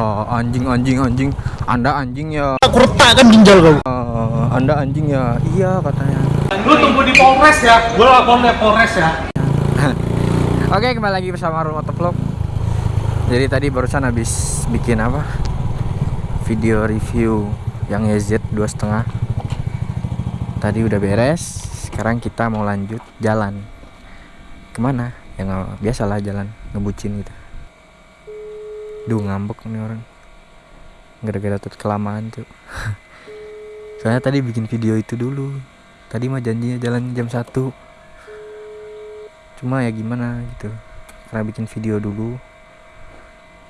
Iya, anjing anjing anjing. Anda anjing ya. Aku retakkan ginjal kau. Eh, anda anjing ya. Iya katanya. Lu tunggu di Polres ya. Gua lapor di Polres ya. Oke, kembali lagi bersama Arul Motovlog. Jadi tadi barusan habis bikin apa? Video review yang YZ dua setengah. Tadi udah beres. Sekarang kita mau lanjut jalan. Ke mana? Ya nggak biasalah jalan ngebucin gitu. Duh ngambek nih orang. Gara-gara tuh kelamaan tuh. Soalnya tadi bikin video itu dulu. Tadi mah janjinya jalan jam 1 cuma ya gimana gitu. Karena bikin video dulu.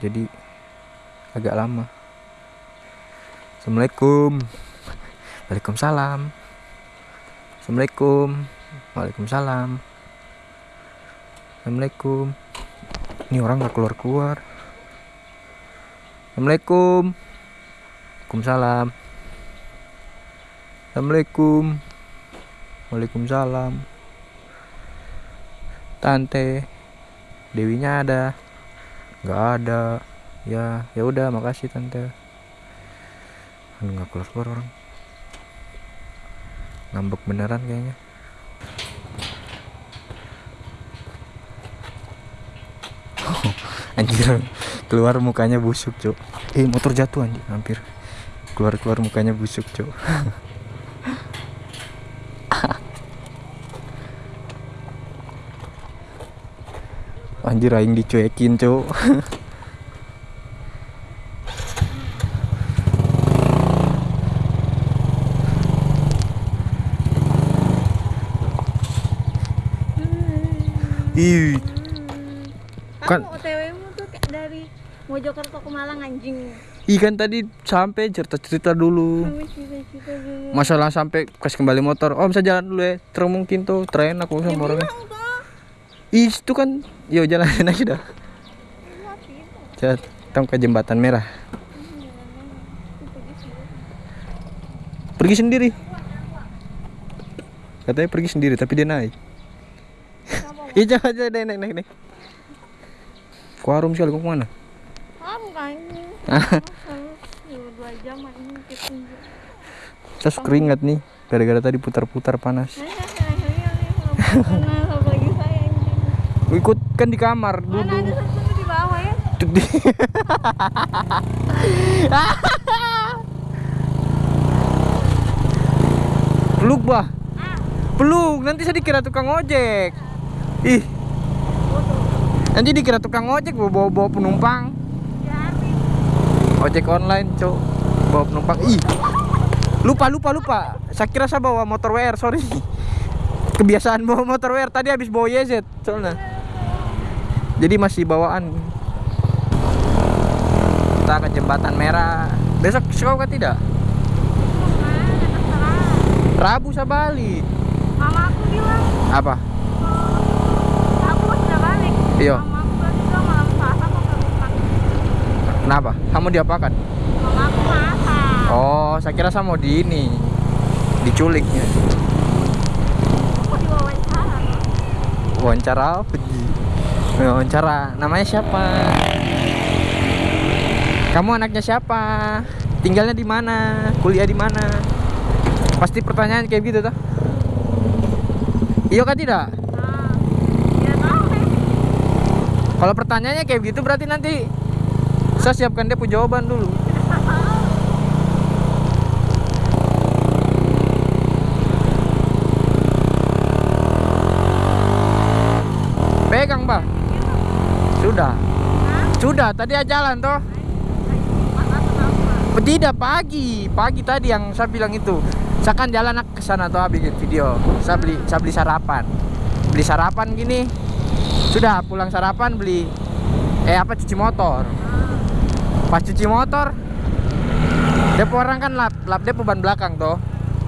Jadi agak lama. Assalamualaikum. Waalaikumsalam. Assalamualaikum. Waalaikumsalam. Assalamualaikum. Ini orang nggak keluar keluar assalamualaikum. Waalaikumsalam. Assalamualaikum. Waalaikumsalam. Tante dewinya ada. Nggak ada. Ya ya udah makasih tante. Aduh, nggak keluar keluar orang. Ngambek beneran kayaknya. Anjir keluar mukanya busuk cuk. Eh motor jatuh anjir hampir. Keluar keluar mukanya busuk cuk. Anjir aing dicuekin cuk Ih, Kan- Kamu OTW-mu tuh kayak dari Mojokerto ke Malang anjing. Ikan tadi sampai cerita-cerita dulu. Masalah sampai kas kembali motor. Oh, bisa jalan dulu ya. Terus mungkin tuh tren aku sama orangnya. Ih, itu kan yo jalanin aja dah. Tong ke jembatan merah. Pergi sendiri. Katanya pergi sendiri tapi dia naik. Jangan jangan naik naik naik. naik. Ke warung sekali kau ke mana? Kamu kan dua jam. Terus keringat nih gara-gara tadi putar-putar panas. Ikut kan di kamar Mana ada dulu. satu di bawah ya? Di- Peluk bah. Peluk, nanti saya dikira tukang ojek. Ih. Nanti dikira tukang ojek bawa bawa penumpang. Ojek online, cok. Bawa penumpang. Ih. Lupa lupa lupa. Saya kira saya bawa motor WR, sorry. Kebiasaan bawa motor WR tadi habis bawa YZ soalnya. Jadi masih bawaan. Kita ke jembatan merah. Besok sekolah tidak? Rabu saya balik. Mama aku bilang Apa? aku sudah balik. Iya. Mama aku bilang juga malam Selasa mau ke rumah. Kenapa? Kamu diapakan? Mama aku masak. Oh, saya kira saya mau di ini. Aku diwawancara. Wawancara apa? Wawancara. Namanya siapa? Kamu anaknya siapa? Tinggalnya di mana? Kuliah di mana? Pasti pertanyaan kayak gitu tuh. Iya kan tidak? Nah, ya tahu deh. Kalau pertanyaannya kayak gitu berarti nanti saya siapkan dia punya jawaban dulu. Pegang, Pak. Sudah. Sudah, tadi aja jalan toh. Tidak pagi, pagi tadi yang saya bilang itu. Saya kan jalan ke sana tuh bikin video. Saya beli saya beli sarapan. Beli sarapan gini. Sudah pulang sarapan beli eh apa cuci motor. Pas cuci motor Depo orang kan lap, lap depo ban belakang toh.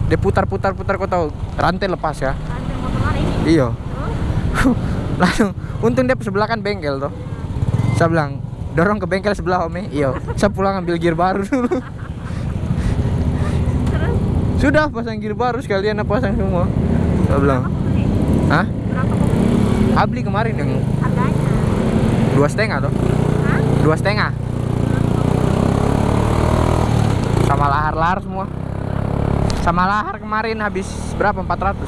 Dia putar-putar putar kau tahu rantai lepas ya. Rantai motor ini? Iya. Langsung untung dia sebelah kan bengkel tuh. Saya bilang dorong ke bengkel sebelah om iya saya pulang ambil gear baru dulu sudah pasang gear baru sekalian apa pasang semua saya bilang hah ah beli kemarin yang Harganya? dua setengah tuh Hah? dua setengah lahar-lahar semua. Sama lahar kemarin habis berapa? 400.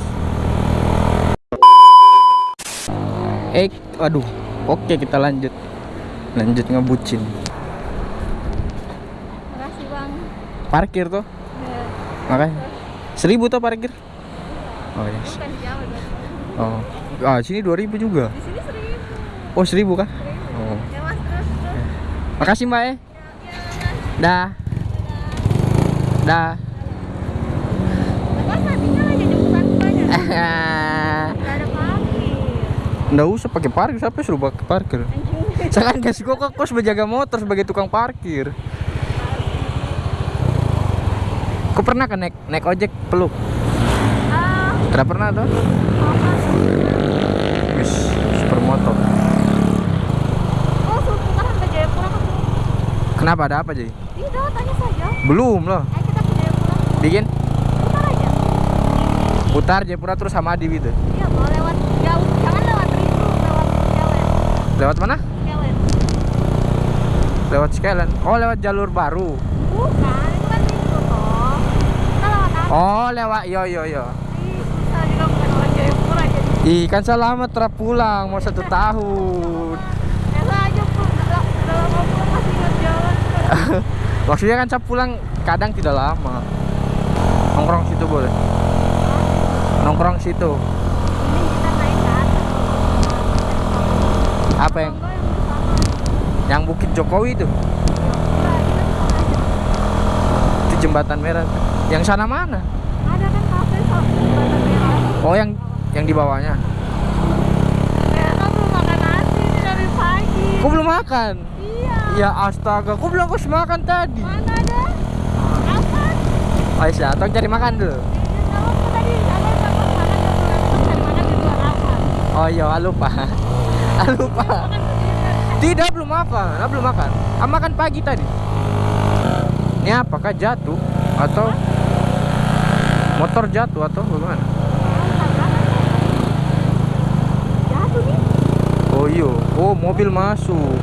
Eh, aduh. Oke, kita lanjut. Lanjut ngebucin. Makasih bang. Parkir tuh. Ya, Makanya. Seribu tuh parkir. Oh, yes. bukan di Jawa dong. Oh. Ah, sini 2000 juga. Di sini seribu. Oh, 1000 kah? Seribu. Oh. Ya mas terus terus. Makasih, Mbak ya. Dah. Parkir. Nggak usah pakai parkir, siapa suruh pakai parkir? Kan kasih gua ke kos menjaga motor sebagai tukang parkir. Kau pernah kan naik naik ojek peluk? Ah, Tidak pernah tuh? Wis, super motor. oh kan? Kenapa ada apa jadi? Tidak, tanya saja. Belum loh. Ayo kita ke Jayapura. Bikin Putar aja. putar Jayapura terus sama Adi gitu. Iya, mau lewat jauh. Jangan lewat Ritu, lewat Kelen. Lewat mana? Kelen. Lewat Skyline. Oh, lewat jalur baru. Bukan, itu kan Ritu toh. Kita lewat apa? Oh, lewat yo yo yo. Susah juga bukan lewat Jayapura jadi. Ih, kan selamat terap pulang mau satu tahun. Biasa aja pun udah udah lama pulang masih ingat jalan. Maksudnya kan saya pulang kadang tidak lama. Nongkrong situ boleh. Nongkrong situ. Apa yang yang Bukit Jokowi itu? Itu jembatan merah. Yang sana mana? Ada kan kafe sok jembatan merah. Oh, yang yang di bawahnya. Mereka belum makan nasi ini dari pagi. Kok belum makan? Iya. Ya astaga, kok belum kau makan tadi? Mana ada? Apa? Oh iya, atau cari makan dulu. Apa? Oh iya, ah, lupa. Ah, lupa. Tidak, belum makan. Ah, belum makan. Ah, makan pagi tadi. Ini apakah jatuh atau motor jatuh atau bagaimana? Jatuh nih. Oh iya, oh mobil masuk.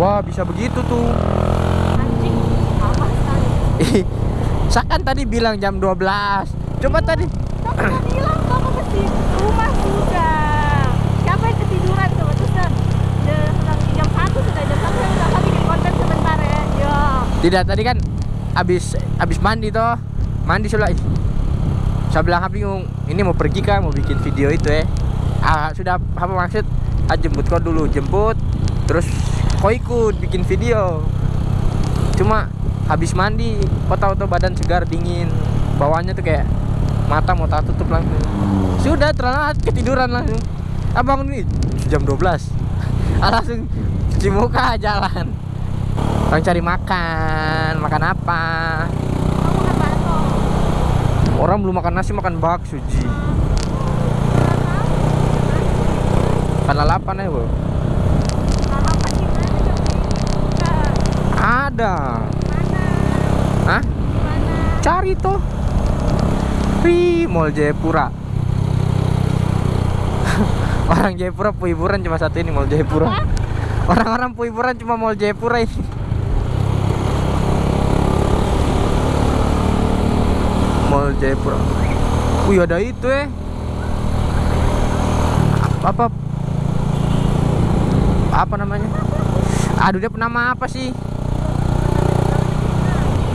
Wah, bisa begitu tuh. Anjing. Apa sekali? Saya kan tadi bilang jam 12. Coba tadi. Kan hilang kamu ke rumah sudah. Siapa yang ketiduran coba terus kan? Udah sedang jam satu sudah jam satu yang udah bikin konten sebentar ya. Ya. Tidak, tadi kan habis habis mandi toh. Mandi sudah. Saya bilang "Ah, bingung, ini mau pergi kah mau bikin video itu ya. Ah, sudah apa maksud? Ah, jemput kau dulu, jemput. Terus kau ikut bikin video. Cuma habis mandi, kau tahu tuh badan segar dingin. Bawahnya tuh kayak mata mau tak tutup langsung. Sudah terlalu ketiduran langsung. Abang nih jam 12. Ah, langsung cuci muka jalan. Orang cari makan, makan apa? Orang belum makan nasi makan bakso ji. Karena lapar ya bu. Lalapan? Ada. Hah? Mana? Cari tuh. Wih, Mall Jayapura. Orang Jayapura hiburan cuma satu ini Mall Jayapura. Orang-orang hiburan cuma Mall Jayapura ini. Mall Jayapura. Wih ada itu eh. Apa apa namanya? Aduh dia nama apa sih?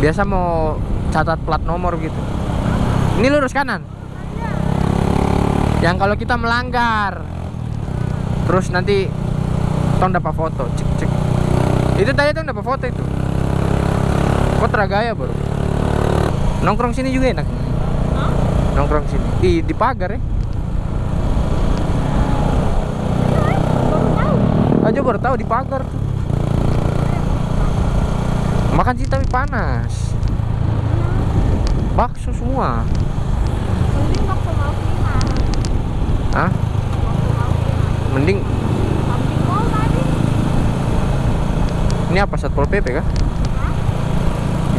Biasa mau catat plat nomor gitu. Ini lurus kanan. Yang kalau kita melanggar, terus nanti tong dapat foto, cek cek. Itu tadi tong dapat foto itu. Kok teragaya baru? Nongkrong sini juga enak. Nongkrong sini. Di di pagar ya. Aja baru tahu di pagar tuh. Makan sih tapi panas. Bakso semua. Mending bakso lauk lima. Mending ini apa Satpol PP kah?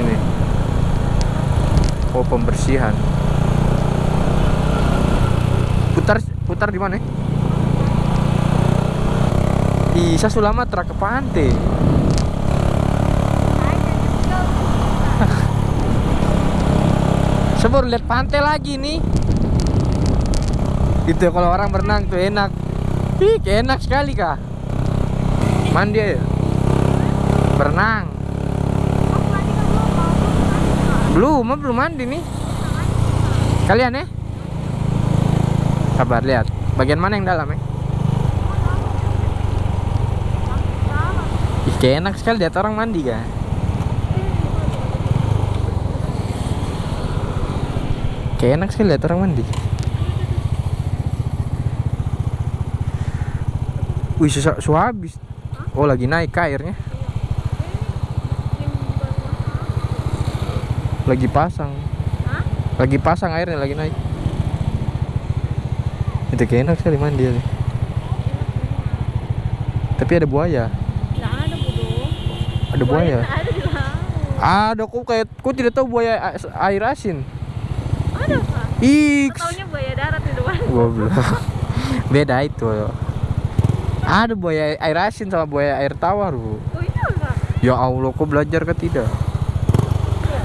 Ini. Oh, pembersihan. Putar putar di mana? Bisa Sulamatra ke pantai. Naik dan juga Saya baru lihat pantai lagi nih. Itu kalau orang berenang tuh enak. Ih, enak sekali kah? Mandi ya? Berenang. Belum. Belum, mandi nih. Kalian ya? Sabar lihat. Bagian mana yang dalam ya? Ih, kayak enak sekali lihat orang mandi kan. Kayak enak sekali lihat orang mandi. Wih, su, su habis. Oh, lagi naik airnya. Lagi pasang. Hah? Lagi pasang airnya, lagi naik. Itu kayak enak sekali mandi ya. Tapi ada buaya. Ada buaya. ada kok kayak kok tidak tahu buaya air asin. Aku taunya buaya darat di luar. goblok. Beda itu. Ada buaya air asin sama buaya air tawar, Bu. Oh iya pak. Ya Allah, kok belajar kah tidak?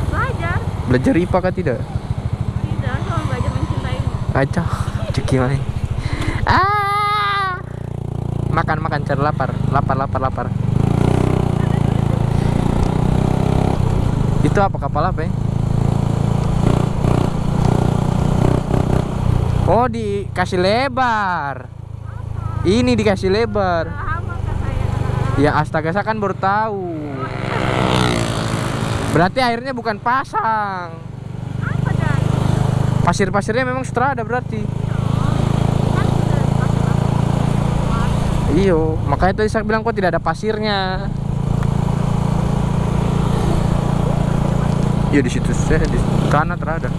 Belajar. Belajar IPA kah tidak? Tidak, cuma belajar mencintaimu. Acah. Ah. Makan makan cari lapar, lapar lapar lapar. Itu apa kapal apa ya? Oh dikasih lebar. Ini dikasih lebar. Ya astaga saya kan baru tahu. Berarti airnya bukan pasang. Pasir-pasirnya memang strada berarti. Iyo, makanya tadi saya bilang kok tidak ada pasirnya. Iya di situ saya di kanan terada.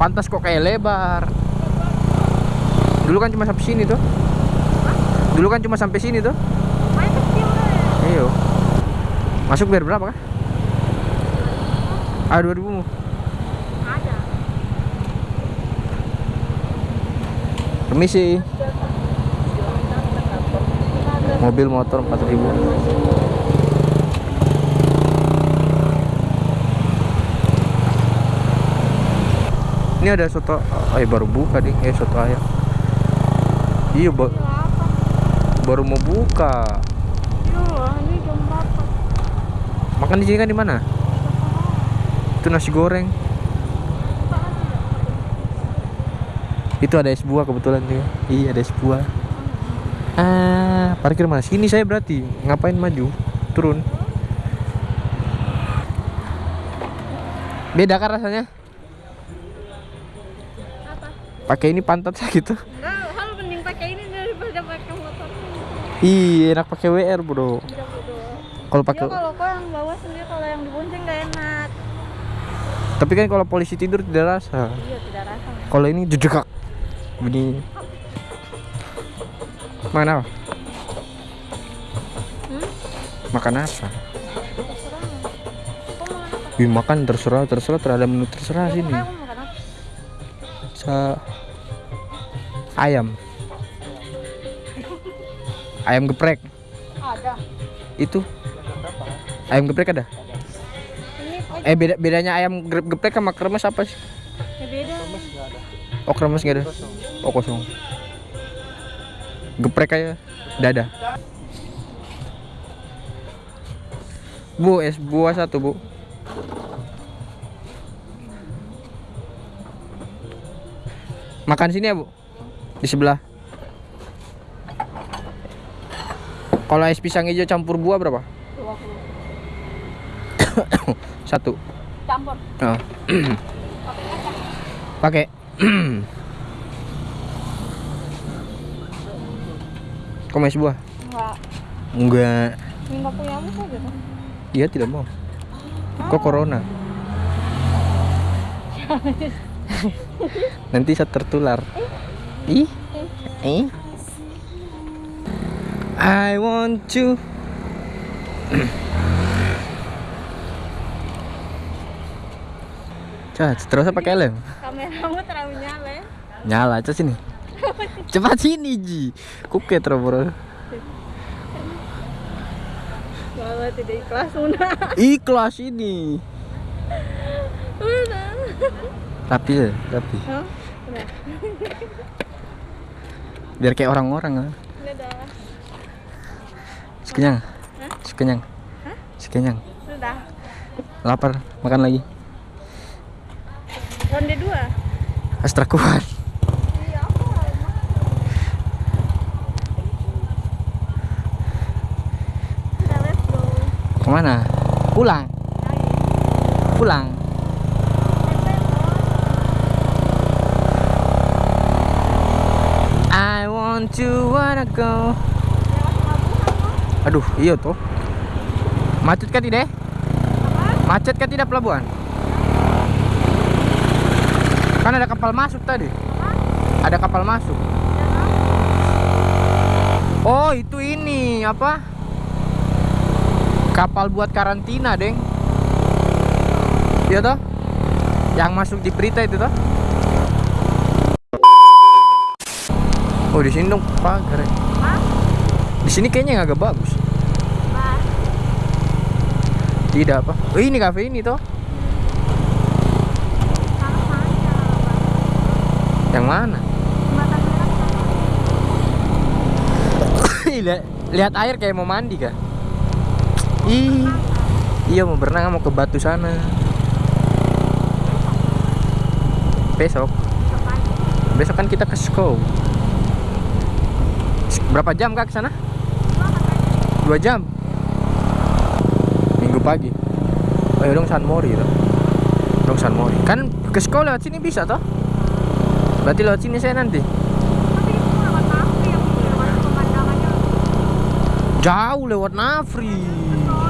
Pantas kok kayak lebar. Dulu kan cuma sampai sini tuh. Dulu kan cuma sampai sini tuh. Main kecil deh. Iyo. Masuk biar berapa kah? Ah 2000 mu. Ada. Permisi. Mobil motor 4000. Ini ada soto eh baru buka nih, eh soto ayam. Iya, ba- baru mau buka. Iya? Makan di sini kan di mana? Itu nasi goreng. Itu ada es buah kebetulan juga. Iya, ada es buah. Ah, parkir mana? Sini saya berarti. Ngapain maju? Turun. Beda kan rasanya? Pakai ini pantat saya gitu. Enggak, hal mending pakai ini daripada pakai motor. Ih, enak pakai WR, Bro. Tidak bodoh. Kalau Iya pakai kalau kau yang bawa sendiri kalau yang dibonceng nggak enak. Tapi kan kalau polisi tidur tidak rasa. Iya tidak rasa. Kalau ini jedekak. Makan apa? Hmm? Makan apa? Wih, makan terserah, terserah terhadap menu terserah Ya, sini. makanya ayam. Ayam geprek. Ada. Itu. Ayam geprek ada? Ini Eh beda bedanya ayam geprek sama kremes apa sih? ya beda. Oh kremes nggak ada? Oh kosong. Geprek aja. Dada. Bu, es buah satu bu. Makan sini ya bu. Di sebelah. Kalau es pisang hijau campur buah berapa? 20. Satu. Campur. Oh. Pakai mau es buah? Enggak. Enggak. Ini nggak punya apa saja tuh. Iya tidak mau. Kok corona? Nanti saya tertular. Eh. I want to. Coba terus apa pakai lem? Kameramu terlalu nyala ya. Nyala aja sini. Cepat sini Ji. Kuket bro. Kalau tidak ikhlas Una. Ikhlas ini. Rapi ya, rapi. Hah? Biar kayak orang-orang ah. Udah dah. Sekenyang. Hah? Sekenyang. Hah? Sekenyang. Sudah. Lapar, makan lagi. Ronde dua. Astra kuat. Iya. Ke mana? Pulang. Pulang. Want to wanna go. Aduh, iya tuh. Macet kan tidak? Macet kan tidak pelabuhan? Kan ada kapal masuk tadi. Ada kapal masuk. Oh, itu ini apa? Kapal buat karantina, Deng. Iya toh? Yang masuk di berita itu toh? Oh, di sini dong pagar. ya. Di sini kayaknya agak bagus. Tidak apa? Oh, ini kafe ini toh? Yang mana? Lihat, lihat air kayak mau mandi kah? Ih, iya mau berenang mau ke batu sana. Besok, besok kan kita ke Skow. Berapa jam kak ke sana? Dua jam. Minggu pagi. Oh ya dong San Mori. Dong San Mori. Kan ke Skow lewat sini bisa toh? Berarti lewat sini saya nanti. Jauh lewat Nafri. Oh.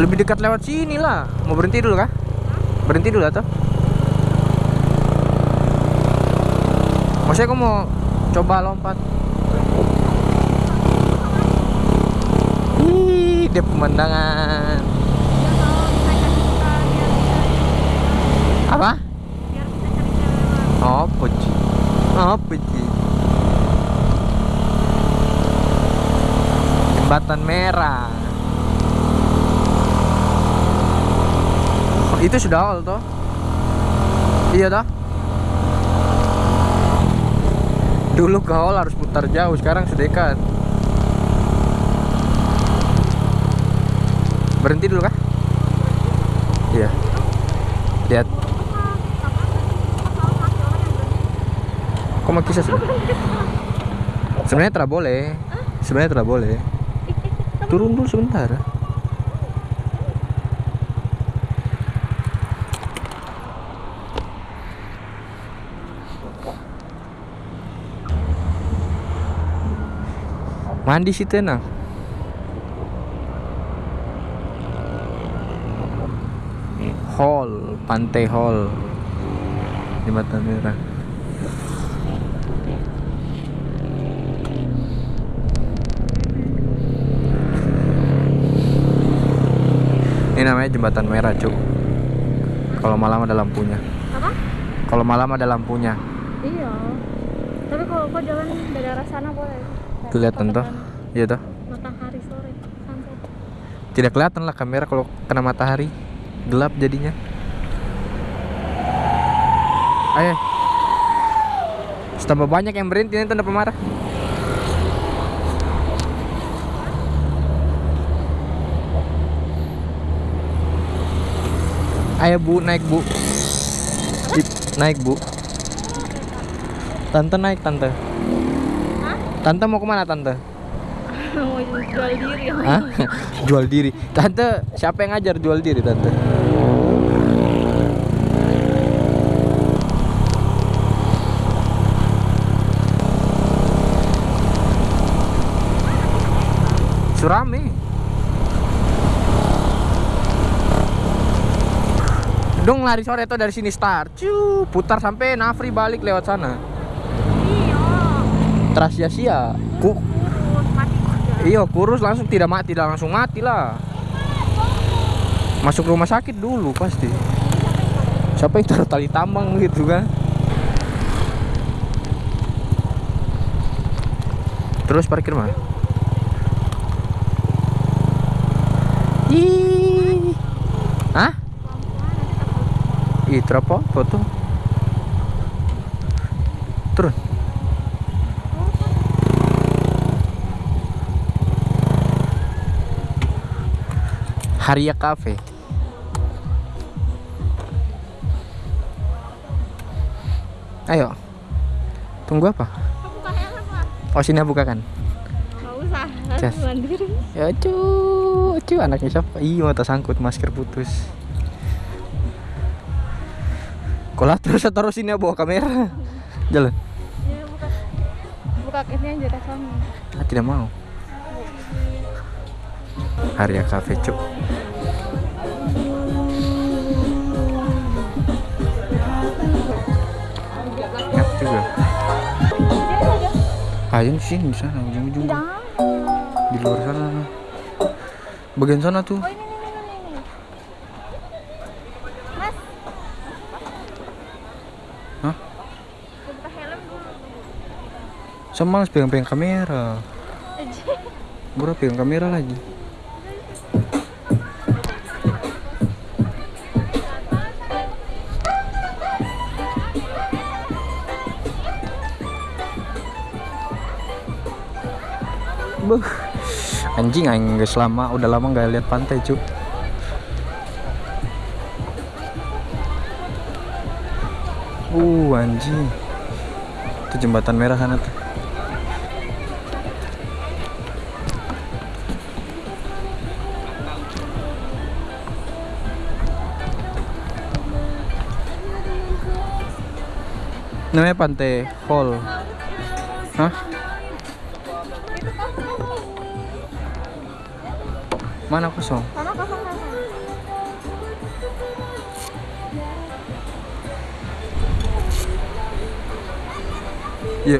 Lebih dekat lewat sini lah. Mau berhenti dulu kah? Berhenti dulu atau? Maksudnya aku mau coba lompat. Ih, dia pemandangan. Apa? Apa Ci? Apa Ci? Jembatan merah. Oh, Itu sudah awal toh? Iya toh? Dulu ke hall harus putar jauh, sekarang sudah dekat. Berhenti dulu kah? Iya. Lihat. Kok mau kisah sudah? Sebenarnya tidak boleh. Sebenarnya tidak boleh. Turun dulu sebentar. Mandi situ enak. Hall, Pantai Hall. Jembatan Merah. Ini namanya jembatan merah, Cuk. Kalau malam ada lampunya. Apa? Kalau malam ada lampunya. Iya. Tapi kalau kau jalan dari arah sana boleh. Kelihatan toh? Iya toh? Matahari sore santai. Tidak kelihatan lah kamera kalau kena matahari. Gelap jadinya. Ayo. Tambah banyak yang berhenti nanti tanda pemarah. Ayo bu, naik bu. Naik bu. Tante naik tante. Tante mau ke mana tante? Mau jual diri. Hah? jual diri. Tante, siapa yang ngajar jual diri tante? Surami. Dong lari sore tuh dari sini start. Ciu, putar sampai Nafri balik lewat sana. Terus sia-sia. Ku. Iya kurus langsung tidak mati tidak langsung mati lah Masuk rumah sakit dulu pasti Siapa yang taruh tali tambang gitu kan Terus parkir mana? Ih. Hah? Ih, terapa foto. Turun. Haria Cafe. Ayo. Tunggu apa? Oh, sini buka kan. Nggak usah. Mandiri. Ya cu, cu anaknya siapa? Iya mata sangkut masker putus. Kolah terus taruh sini ya, bawa kamera. Jalan. Iya buka. Buka ini aja kasannya. Ah, tidak mau. Haria Cafe cuk. Ngap juga. Ayo sih di sana ujung-ujung. Di luar sana. Bagian sana tuh. Oh ini ini ini ini. Mas. Hah? Helm dulu. Pegang-pegang kamera. Bro pegang kamera lagi. Buh. Anjing aing geus lama, udah lama nggak lihat pantai, Cuk. Uh, anjing. Itu jembatan merah sana tuh. Namanya Pantai Hall. Hah? Mana kosong? Sana kosong. Iya.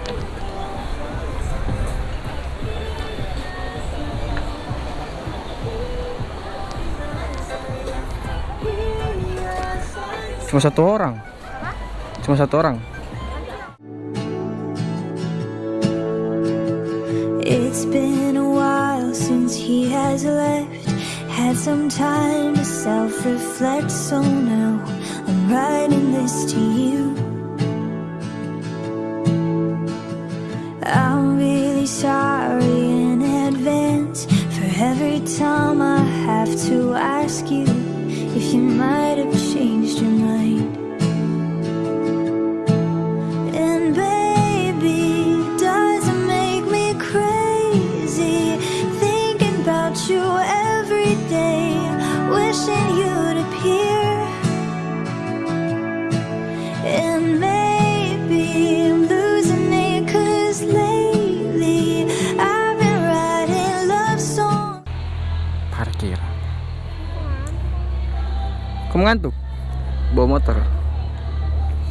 Cuma satu orang. Cuma satu orang. It's been a while since he has left. Had some time to self reflect, so now I'm writing this to you. I'm really sorry in advance for every time I have to ask you if you might have Kamu ngantuk? Bawa motor.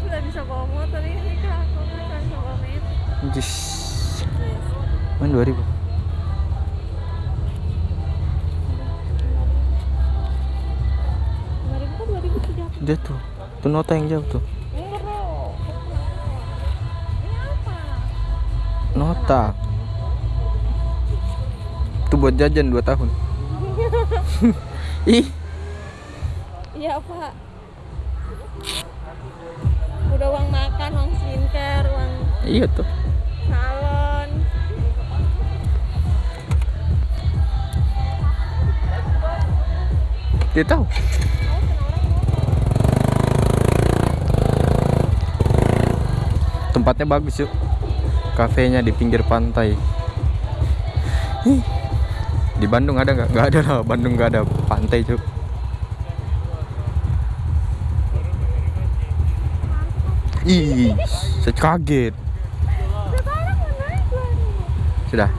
Sudah bisa bawa motor ini kak. Aku nggak bisa bawa motor. Jis. Main 2000. Dua ribu kan dua tuh. Tuh nota yang jauh tuh. Nota. Itu buat jajan 2 tahun. Ih, Iya pak. Udah uang makan, uang skincare, uang iya tuh. salon. Dia tahu. Tempatnya bagus yuk. Kafenya di pinggir pantai. Di Bandung ada nggak? Nggak ada lah. Bandung nggak ada pantai cuk. Ih, saya kaget. Sudah.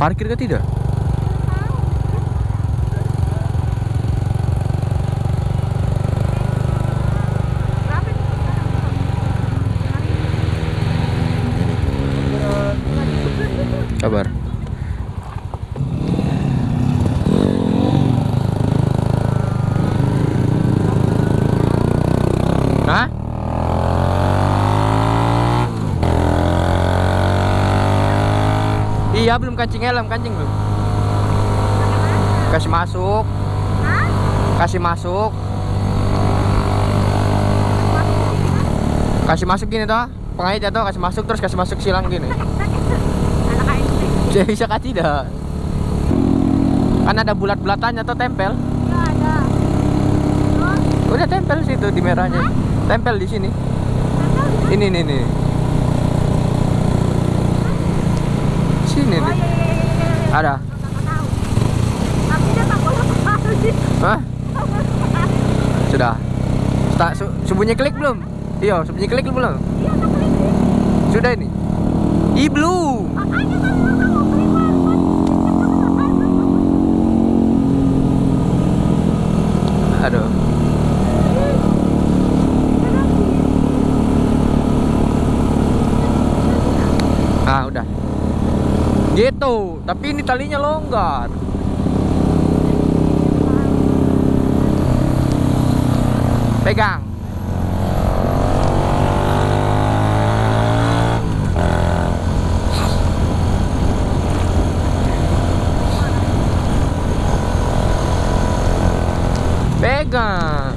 Parkir ke tidak? kancing helm kancing belum kasih masuk. Kasih masuk. Kasih masuk gini toh pengait ya jatuh kasih masuk terus kasih masuk silang gini. Bisa bisa kan tidak? Kan ada bulat-bulatannya atau tempel. Udah tempel situ di merahnya. Tempel di sini. Ini ini ini. Sini nih ada. Sudah. Tak sembunyi klik belum? Iya sembunyi klik belum? Iya sudah ini? Tahu keluar. aduh ah udah gitu. Tapi ini talinya longgar. Pegang. Pegang.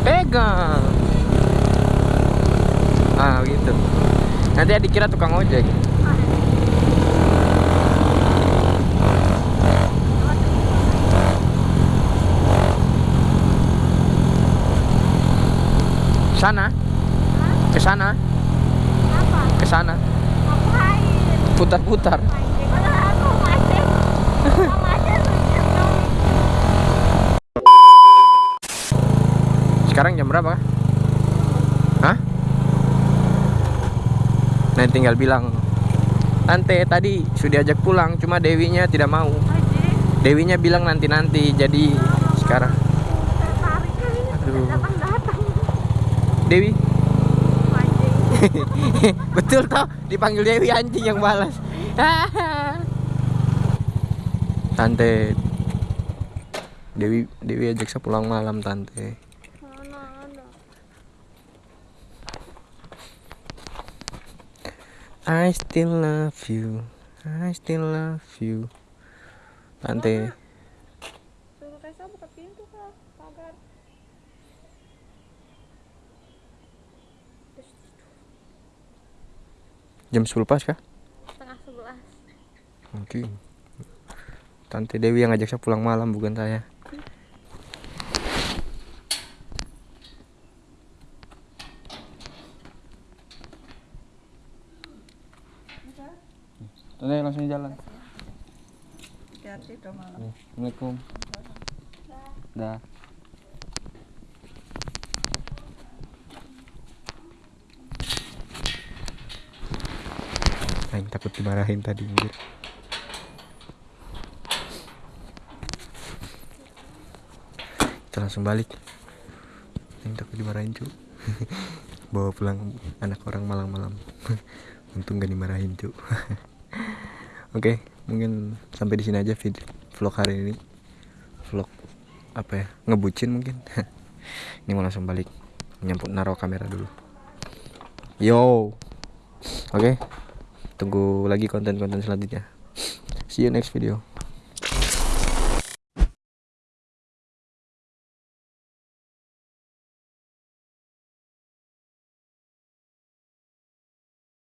Pegang. Ah gitu. Nanti dikira tukang ojek sana ke sana ke sana putar-putar. Sekarang jam berapa Hah? Nah tinggal bilang Tante tadi sudah diajak pulang Cuma Dewinya tidak mau. Anjing. Dewinya bilang nanti-nanti Jadi sekarang. Aduh. Dewi? Anjing. Betul toh Dipanggil Dewi anjing yang balas. Tante. Dewi Dewi ajak saya pulang malam tante. Mana ada? I still love you. I still love you. Tante Suruh Reza buka pintu kah? Pagar. Terus Jam 10 pas kah? setengah sebelas. Oke Tante Dewi yang ngajak saya pulang malam bukan saya Tante langsung jalan Hati-hati dong malam. Assalamualaikum Dah Aing takut dimarahin tadi anjir. Kita langsung balik Aing takut dimarahin cu Bawa pulang anak orang malam-malam Untung gak dimarahin cu Oke, mungkin sampai di sini aja video vlog hari ini. Vlog apa ya? Ngebucin mungkin. ini mau langsung balik. Nyamput naruh kamera dulu. Yo. Oke. Tunggu lagi konten-konten selanjutnya. See you next video.